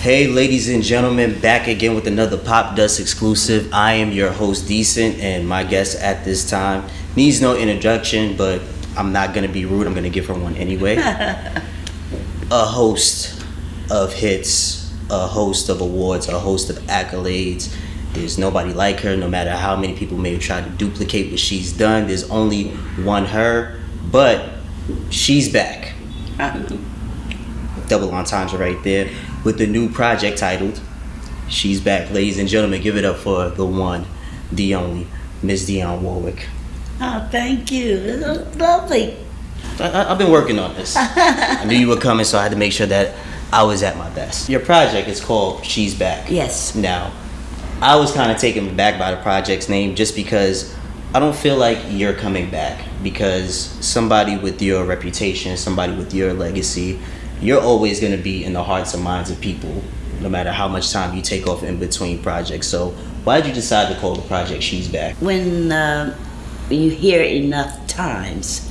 Hey, ladies and gentlemen, back again with another Pop Dust exclusive. I am your host, Decent, and my guest at this time needs no introduction, but I'm not gonna be rude. I'm gonna give her one anyway. a host of hits, a host of awards, a host of accolades. There's nobody like her, no matter how many people may try to duplicate what she's done. There's only one her, but she's back. Uh-huh. Double entendre right there with the new project titled She's Back. Ladies and gentlemen, give it up for the one, the only, Miss Dionne Warwick. Oh, thank you. It's lovely. I, have been working on this. I knew you were coming, so I had to make sure that I was at my best. Your project is called She's Back. Yes. Now, I was kind of taken back by the project's name just because I don't feel like you're coming back because somebody with your reputation, somebody with your legacy, you're always going to be in the hearts and minds of people no matter how much time you take off in between projects. So, why did you decide to call the project She's Back? When uh, you hear enough times,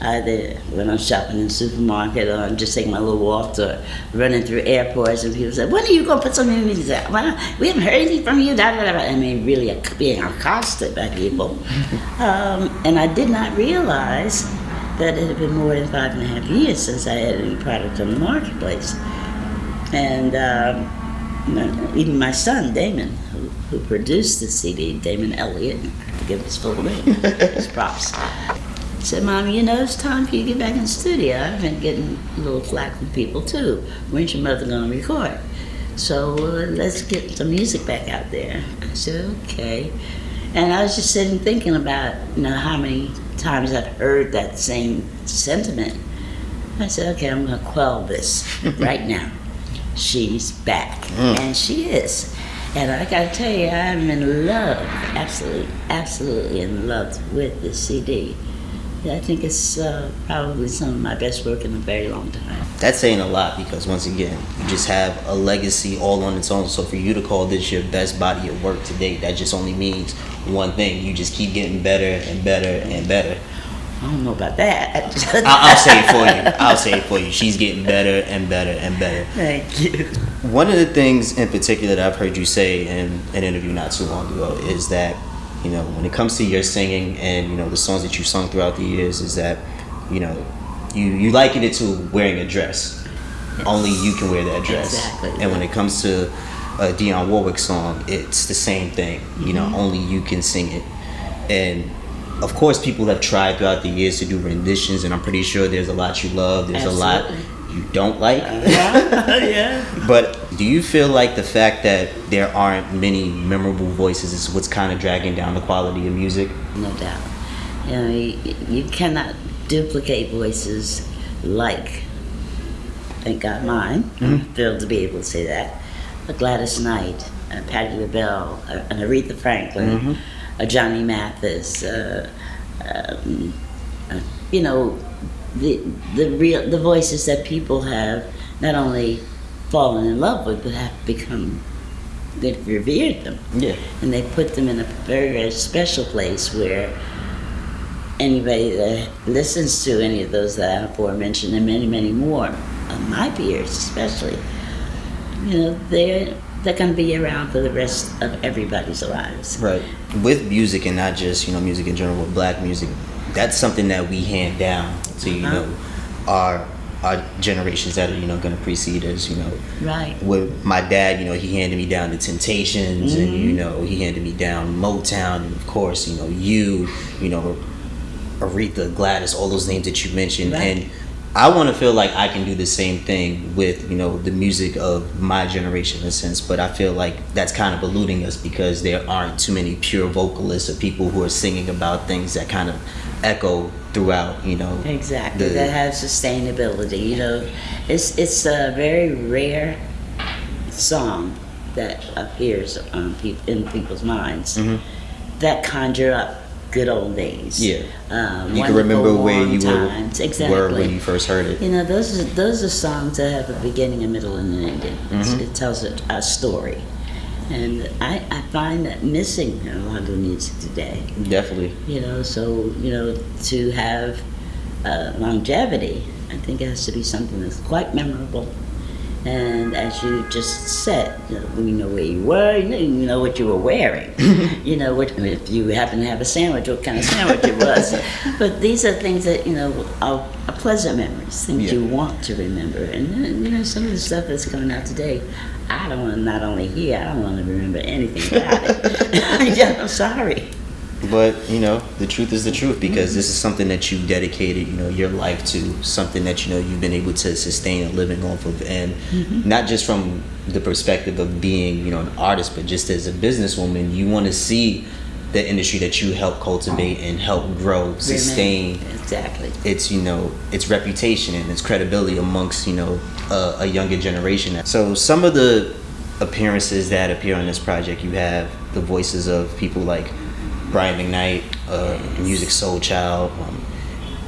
either when I'm shopping in the supermarket or I'm just taking my little walks or running through airports and people say, when are you going to put some new music out? Well, we haven't heard anything from you. Da, da, da. I mean, really being accosted by people. um, and I did not realize that it had been more than five and a half years since I had any product on the marketplace. And um, even my son, Damon, who, who, produced the CD, Damon Elliott, I forget his full name, his props, said, Mom, you know, it's time for you to get back in the studio. I've been getting a little flack from people too. When's your mother going to record? So uh, let's get some music back out there. I said, okay. And I was just sitting thinking about, you know, how many times I've heard that same sentiment. I said, okay, I'm going to quell this right now. She's back. Mm. And she is. And I got to tell you, I'm in love, absolutely, absolutely in love with this CD. I think it's uh, probably some of my best work in a very long time. That's saying a lot because once again, you just have a legacy all on its own. So for you to call this your best body of work to date, that just only means one thing: you just keep getting better and better and better. I don't know about that. I'll, I'll say it for you. I'll say it for you. She's getting better and better and better. Thank you. One of the things in particular that I've heard you say in an interview not too long ago is that you know, when it comes to your singing and you know the songs that you've sung throughout the years, is that you know you you liken it to wearing a dress. Yes. Only you can wear that dress. Exactly. And when it comes to a Dionne Warwick song, it's the same thing. Mm-hmm. You know, mm-hmm. only you can sing it. And of course, people have tried throughout the years to do renditions, and I'm pretty sure there's a lot you love. There's Absolutely. a lot you don't like. Uh, yeah, yeah. But do you feel like the fact that there aren't many memorable voices is what's kind of dragging down the quality of music? No doubt. You know, you, you cannot duplicate voices like, thank God, mine. Mm-hmm. I'm thrilled to be able to say that. A Gladys Knight, a Patti LaBelle, an Aretha Franklin, mm-hmm. a Johnny Mathis, uh, um, uh, you know, the the real the voices that people have not only fallen in love with, but have become they've revered them. Yeah. And they put them in a very, very special place where anybody that listens to any of those that I have aforementioned and many, many more, of my peers especially, you know, they're they're going to be around for the rest of everybody's lives. Right. With music and not just, you know, music in general, but black music, that's something that we hand down to you uh-huh. know our our generations that are you know going to precede us you know right with my dad you know he handed me down the temptations mm-hmm. and you know he handed me down motown and of course you know you you know aretha gladys all those names that you mentioned right. and I want to feel like I can do the same thing with you know the music of my generation in a sense, but I feel like that's kind of eluding us because there aren't too many pure vocalists or people who are singing about things that kind of echo throughout. You know, exactly the, that have sustainability. You know, it's it's a very rare song that appears on pe- in people's minds mm-hmm. that conjure up good old days. Yeah. Um, you can remember where you were, exactly. were when you first heard it. You know, those are, those are songs that have a beginning, a middle, and an ending. Mm-hmm. It tells a, a story. And I, I find that missing in a lot of the music today. Definitely. You know, so, you know, to have uh, longevity, I think it has to be something that's quite memorable And as you just said, you know, we know where you were, you know, you know what you were wearing. you know, what, if you happen to have a sandwich, what kind of sandwich it was. but these are things that, you know, are, are pleasant memories, things Yeah. you want to remember. And, uh, you know, some of the stuff that's coming out today, I don't want to not only hear, I don't want to remember anything about it. yeah, I'm sorry. But you know, the truth is the truth because this is something that you dedicated, you know, your life to, something that you know you've been able to sustain a living off of, and mm-hmm. not just from the perspective of being, you know, an artist, but just as a businesswoman, you want to see the industry that you help cultivate and help grow, sustain Exactly. its you know its reputation and its credibility amongst you know a, a younger generation. So some of the appearances that appear on this project, you have the voices of people like Brian McKnight, uh, Musiq Soulchild, um,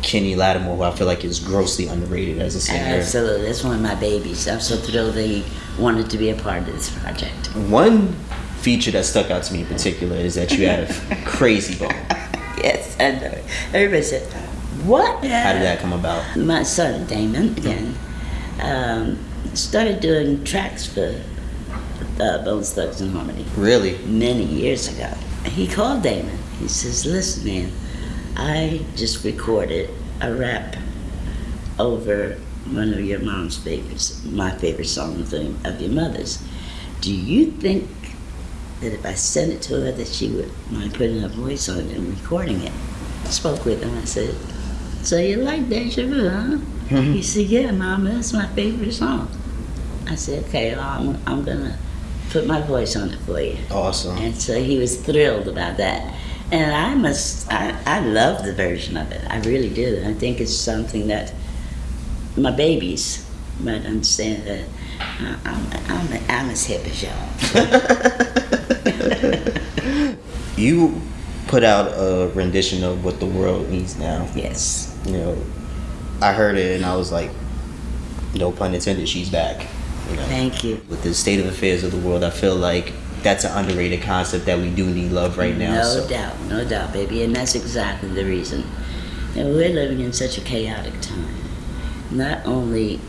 Kenny Lattimore, who I feel like is grossly underrated as a singer. Absolutely. That's one of my babies. I'm so thrilled they wanted to be a part of this project. One feature that stuck out to me in particular is that you have Krayzie Bone. Yes, I know. Everybody said, What? How did that come about? My son, Damon, again, um, started doing tracks for uh, Bones Thugs and Harmony Really? many years ago. He called Damon. He says, Listen, man, I just recorded a rap over one of your mom's favorites, my favorite song of, your mother's. Do you think that if I sent it to her that she would mind putting her voice on it and recording it? I spoke with him. I said, So you like Deja Vu, huh? Mm-hmm. He said, Yeah, Mama, that's my favorite song. I said, Okay, well, I'm, I'm going to put my voice on it for you. Awesome. And so he was thrilled about that. And I must, I, I love the version of it. I really do. I think it's something that my babies might understand that I- I'm, I'm, I'm as hip as y'all. You put out a rendition of what the world needs now. yes. you know, I heard it and I was like, no pun intended, she's back. You know, Thank you. with the state of affairs of the world, I feel like that's an underrated concept that we do need love right now. No so. doubt, no doubt, baby. And that's exactly the reason. And we're living in such a chaotic time. Not only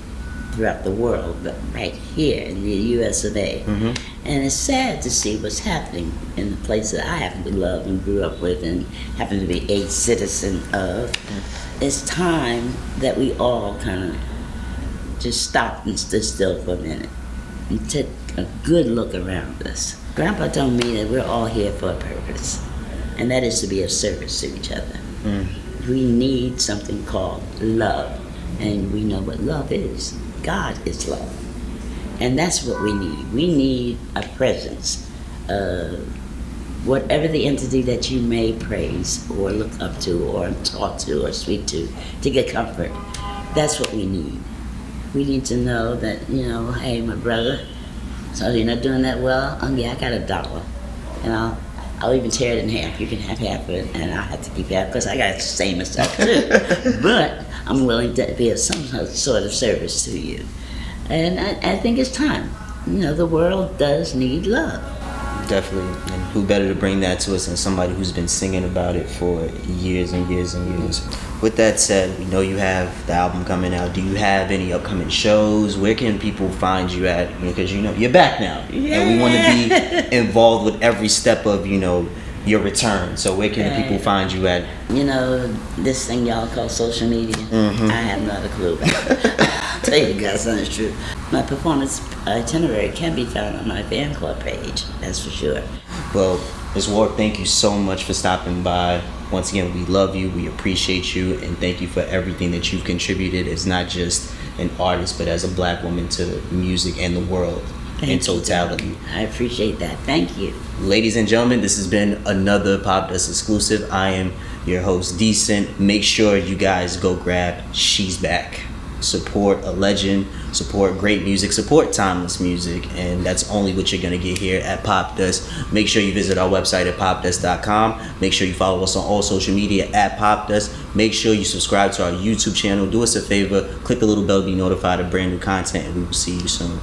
throughout the world, but right here in the US of A. Mhm. And it's sad to see what's happening in the place that I happen to love and grew up with and happen to be a citizen of. It's time that we all kind of just stop and stood still for a minute and take a good look around us. Grandpa told me that we're all here for a purpose, and that is to be of service to each other. Mm. We need something called love, and we know what love is. God is love. And that's what we need. We need a presence. Uh, whatever the entity that you may praise or look up to or talk to or speak to to get comfort, that's what we need. We need to know that, you know, hey, my brother, so you're not doing that well? Um, yeah, I got a dollar. And I'll, I'll even tear it in half. You can have half of it, and I'll have to keep half because I got the same as stuff too. but I'm willing to be of some sort of service to you. And I, I think it's time. You know, the world does need love. Definitely. And who better to bring that to us than somebody who's been singing about it for years and years and years. With that said, we know you have the album coming out. Do you have any upcoming shows? Where can people find you at? Because you know you're back now, and we want to be involved with every step of you know your return. So where can Right. people find you at? You know, this thing y'all call social media, Mhm. I have not a clue about. I'll tell you guys, that's true. My performance itinerary can be found on my fan club page, that's for sure. Well, Ms. Ward, thank you so much for stopping by. Once again, we love you, we appreciate you, and thank you for everything that you've contributed as not just an artist, but as a black woman to music and the world in Thank you. totality. I appreciate that. Thank you. Ladies and gentlemen, this has been another Pop Dust exclusive. I am your host, Decent. Make sure you guys go grab She's Back. Support a legend, support great music, support timeless music, and that's only what you're gonna get here at Pop Dust. Make sure you visit our website at popdust.com. Make sure you follow us on all social media at Pop Dust. Make sure you subscribe to our YouTube channel. Do us a favor, click the little bell to be notified of brand new content, and we will see you soon.